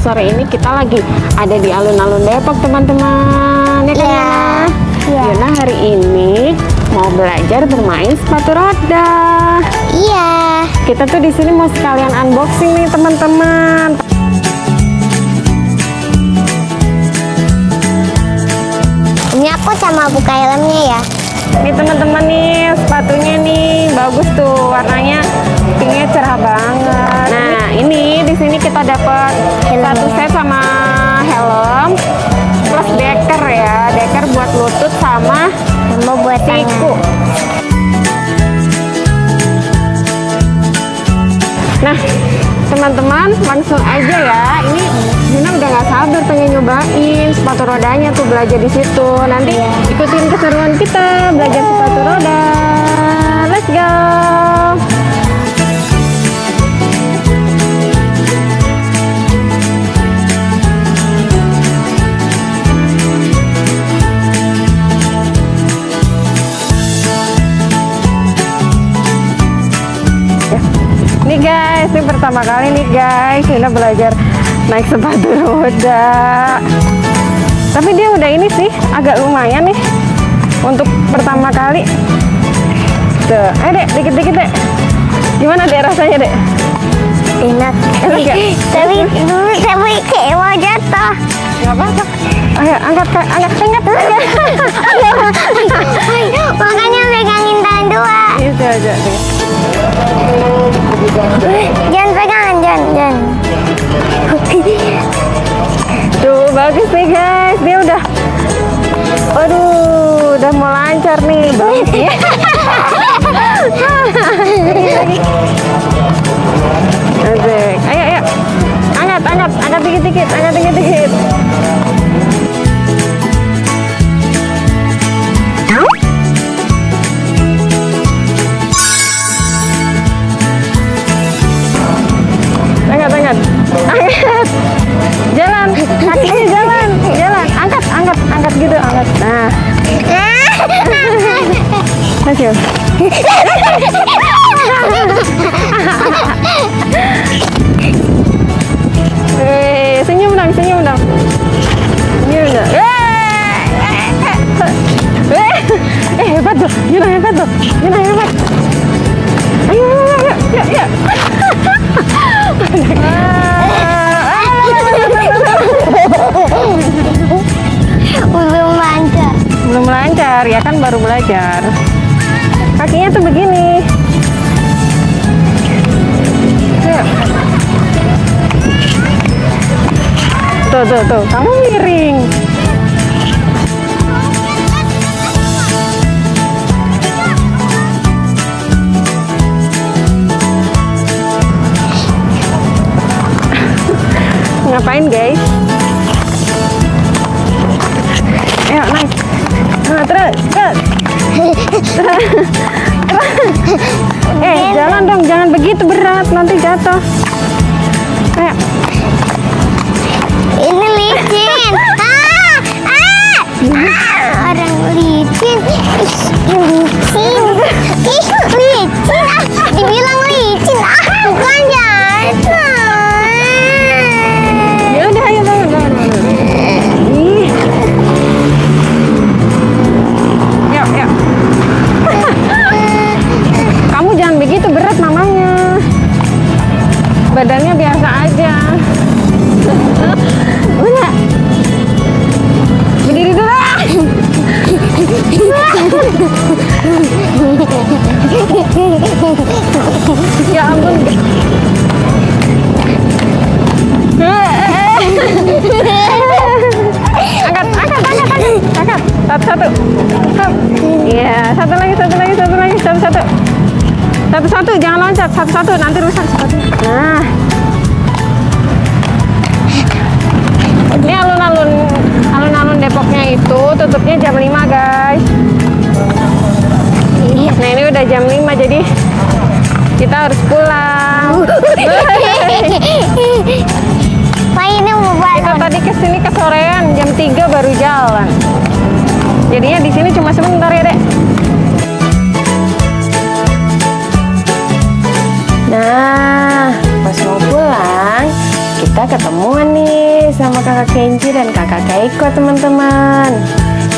sore ini kita lagi ada di alun-alun Depok, teman-teman. Ya kan, Iya. Yuna? Iya. Yuna hari ini mau belajar bermain sepatu roda. Iya. Kita tuh di sini mau sekalian unboxing nih, teman-teman. Ini aku sama buka helmnya ya. Nih teman-teman nih sepatunya nih bagus tuh warnanya pinknya cerah banget. Nah ini di sini kita dapat satu set sama helm plus deker ya, deker buat lutut sama Sama buat siku. Nah teman-teman langsung aja ya. Ini Yuna udah nggak sabar pengen nyobain sepatu rodanya tuh belajar di situ. Nanti ikutin keseruan kita belajar sepatu roda. Let's go. Ini pertama kali nih guys Yuna belajar naik sepatu roda Tapi dia udah ini sih, agak lumayan nih Untuk pertama kali Tuh, ayo dek, dikit-dikit dek Gimana dek rasanya dek? Enak. Enak ya? Tapi dulu tapi kayak mau jatuh. Gak apa-apa Ayo, angkat, Kak. angkat, angkat Asik. Ayo, ayo. Angkat, angkat, angkat dikit-dikit, angkat dikit-dikit. Angkat, angkat. Angkat. Jalan, kakinya jalan, jalan. Angkat, angkat, angkat gitu, angkat. Nah, masih. Eh, senyum dong, senyum dong. Senyum dong. Eh, eh, eh, eh, hebat tuh, Yuna hebat tuh, Yuna hebat. Ayo, ayo, ayo, ayo, ayo. Belum lancar. Belum lancar, ya kan baru belajar. Tuh, tuh, kamu miring. Ngapain guys? Ayo naik. Nah, terus, terus. eh, jalan dong, jangan begitu berat, nanti jatuh. Ya ampun. angkat, angkat, angkat, angkat, angkat. Satu, satu. Iya, satu lagi, satu lagi, satu lagi, satu, satu. Satu, satu, jangan loncat, satu, satu, nanti rusak sepatunya. Nah. Ini alun-alun, alun-alun Depoknya itu tutupnya jam 5 guys. Nah ini udah jam 5 jadi kita harus pulang. Pak ini mau Kita tadi ke sini kesorean jam 3 baru jalan. Jadinya di sini cuma sebentar ya dek. Nah, kita ketemuan nih sama kakak Kenji dan kakak Keiko teman-teman.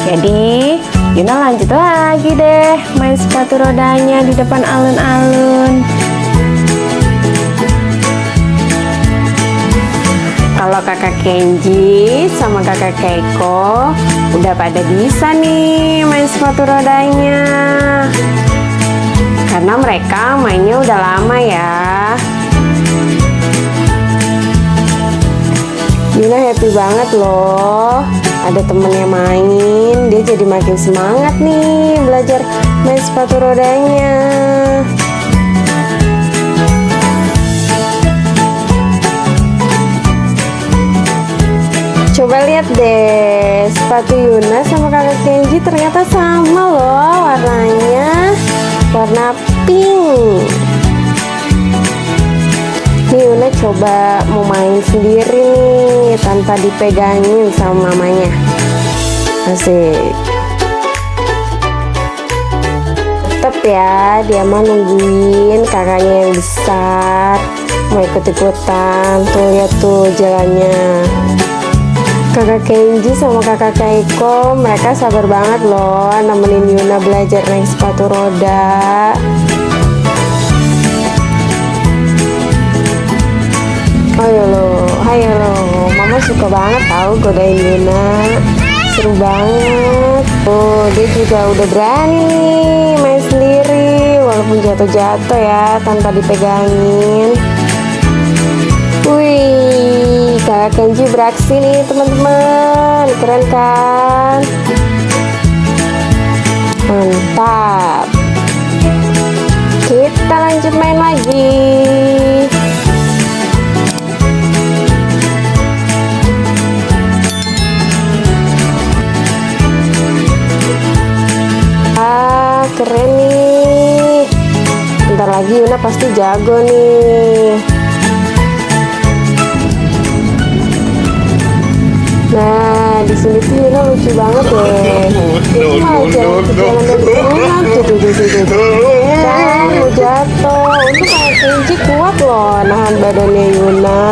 Jadi Yuna lanjut lagi deh main sepatu rodanya di depan alun-alun. Kalau kakak Kenji sama kakak Keiko udah pada bisa nih main sepatu rodanya. Karena mereka mainnya udah lama ya. Yuna happy banget loh. Ada temennya main, dia jadi makin semangat nih belajar main sepatu rodanya. Coba lihat deh, sepatu Yuna sama kakak Kenji ternyata sama loh warnanya. Warna pink. Nih Yuna coba mau main sendiri nih tanpa dipegangin sama mamanya. Asik. Tetep ya, dia mah nungguin kakaknya yang besar mau ikut-ikutan. Tuh lihat tuh jalannya. Kakak Kenji sama kakak Keiko mereka sabar banget loh nemenin Yuna belajar naik sepatu roda. Suka banget tahu godain Yuna. Seru banget. Oh, dia juga udah berani nih main sendiri walaupun jatuh-jatuh ya tanpa dipegangin. Wih, kakak Kenji beraksi nih teman-teman, keren kan? Mantap. Kita lanjut main lagi. Lagi Yuna pasti jago nih. Nah, di sini tuh Yuna lucu banget deh. Itu malah jalan ke jalan dari turunan tuh, tuh, tuh, tuh, tuh. Kan, mau jatuh. Untuk kayak Kenji kuat loh nahan badannya Yuna.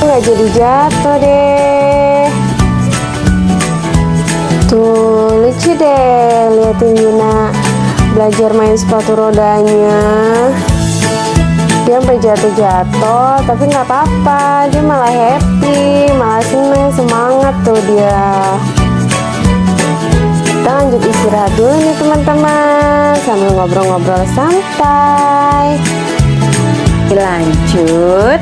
Nggak jadi jatuh deh. Tuh, lucu deh liatin Yuna belajar main sepatu rodanya. Dia sampai jatuh-jatuh, tapi nggak apa-apa. Dia malah happy, malah seneng, semangat tuh dia. Kita lanjut istirahat dulu nih teman-teman, sambil ngobrol-ngobrol santai. Lanjut,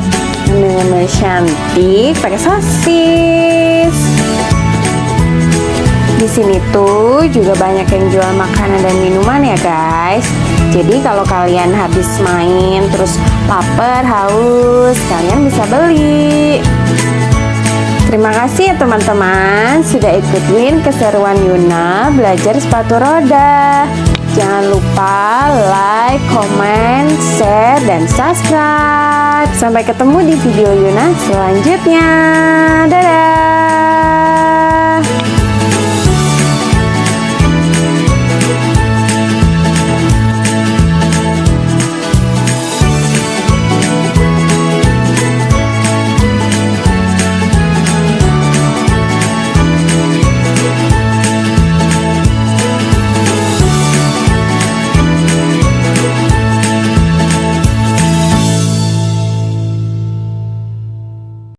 ngemil cantik pakai sosis. Sini tuh juga banyak yang jual makanan dan minuman ya guys. Jadi kalau kalian habis main terus lapar, haus, kalian bisa beli. Terima kasih ya teman-teman sudah ikutin keseruan Yuna belajar sepatu roda. Jangan lupa like, comment, share, dan subscribe. Sampai ketemu di video Yuna selanjutnya. Dadah!